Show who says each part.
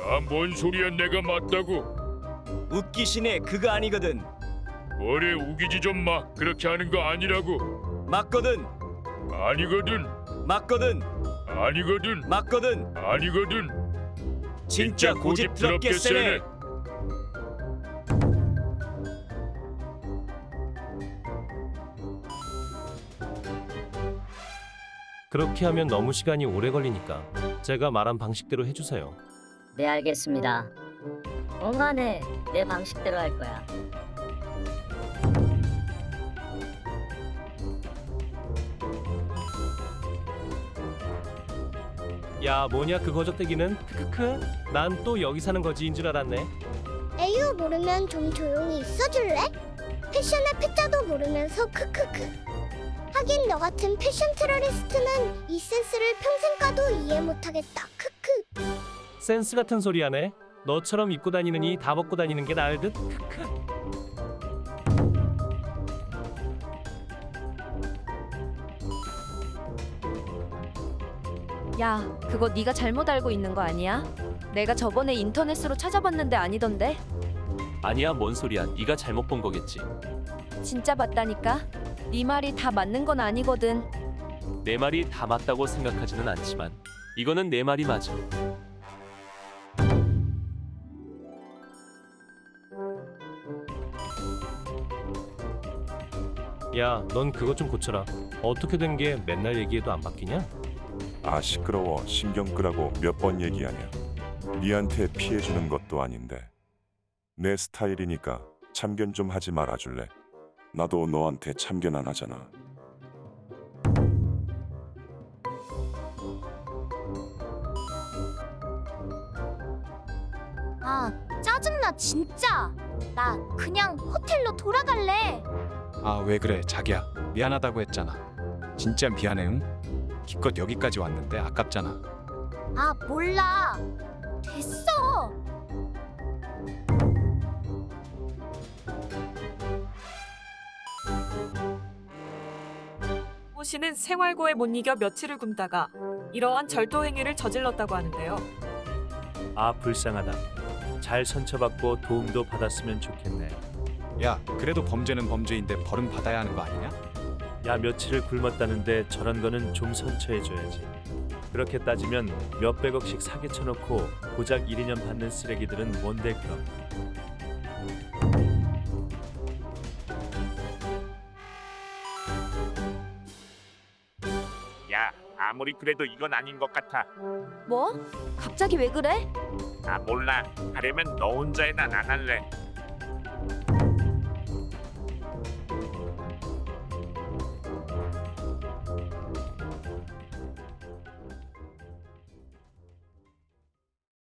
Speaker 1: 야, 뭔 소리야 내가 맞다고?
Speaker 2: 웃기시네 그거 아니거든
Speaker 1: 뭐래 우기지 좀 마. 그렇게 하는 거 아니라고.
Speaker 2: 맞거든
Speaker 1: 아니거든.
Speaker 2: 맞거든
Speaker 1: 아니거든.
Speaker 2: 맞거든
Speaker 1: 아니거든.
Speaker 2: 진짜 고집스럽게 세네
Speaker 3: 그렇게 하면 너무 시간이 오래 걸리니까 제가 말한 방식대로 해주세요.
Speaker 4: 네 알겠습니다. 5만에 내 방식대로 할 거야.
Speaker 3: 야 뭐냐 그 거적대기는 크크크 난 또 여기 사는 거지인 줄 알았네.
Speaker 5: 에휴 모르면 좀 조용히 있어줄래? 패션의 패자도 모르면서 크크크 하긴 너 같은 패션 테러리스트는 이 센스를 평생 가도 이해 못하겠다 크크
Speaker 3: 센스 같은 소리 하네. 너처럼 입고 다니느니 다 벗고 다니는 게 나을 듯. 크크.
Speaker 6: 야, 그거 네가 잘못 알고 있는 거 아니야? 내가 저번에 인터넷으로 찾아봤는데 아니던데.
Speaker 7: 아니야 뭔 소리야 네가 잘못 본 거겠지
Speaker 6: 진짜 봤다니까. 네 말이 다 맞는 건 아니거든.
Speaker 7: 내 말이 다 맞다고 생각하지는 않지만 이거는 내 말이 맞아
Speaker 3: 야 넌 그것 좀 고쳐라. 어떻게 된 게 맨날 얘기해도 안 바뀌냐?
Speaker 8: 아 시끄러워. 신경 끄라고 몇 번 얘기하냐. 니한테 피해주는 것도 아닌데. 내 스타일이니까 참견 좀 하지 말아줄래? 나도 너한테 참견 안 하잖아.
Speaker 5: 아 짜증나 진짜. 나 그냥 호텔로 돌아갈래
Speaker 9: 아 왜 그래 자기야 미안하다고 했잖아 진짜 미안해 응? 기껏 여기까지 왔는데 아깝잖아
Speaker 5: 아 몰라 됐어
Speaker 10: 모 씨는 생활고에 못 이겨 며칠을 굶다가 이러한 절도 행위를 저질렀다고 하는데요.
Speaker 11: 아 불쌍하다. 잘 선처받고 도움도 받았으면 좋겠네.
Speaker 9: 야 그래도 범죄는 범죄인데 벌은 받아야 하는 거 아니냐?
Speaker 11: 야 며칠을 굶었다는데 저런 거는 좀 선처해줘야지. 그렇게 따지면 몇백억씩 사기 쳐놓고 고작 1, 2년 받는 쓰레기들은 뭔데 그럼.
Speaker 1: 야, 아무리 그래도 이건 아닌 것 같아.
Speaker 6: 뭐? 갑자기 왜 그래?
Speaker 1: 아 몰라. 하려면 너 혼자 해 난 안 할래.